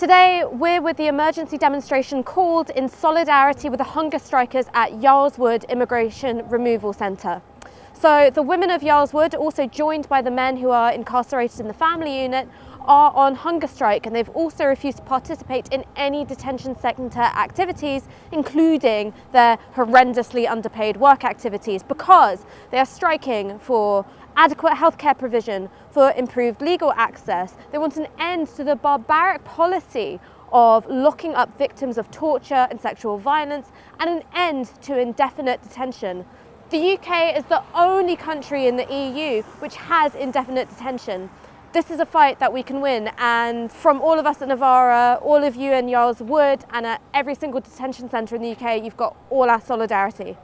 Today, we're with the emergency demonstration called in solidarity with the hunger strikers at Yarl's Wood Immigration Removal Centre. So the women of Yarl's Wood, also joined by the men who are incarcerated in the family unit, are on hunger strike and they've also refused to participate in any detention centre activities, including their horrendously underpaid work activities, because they are striking for adequate healthcare provision, for improved legal access. They want an end to the barbaric policy of locking up victims of torture and sexual violence and an end to indefinite detention. The UK is the only country in the EU which has indefinite detention. This is a fight that we can win and from all of us at Novara, all of you in Yarl's Wood and at every single detention centre in the UK, you've got all our solidarity.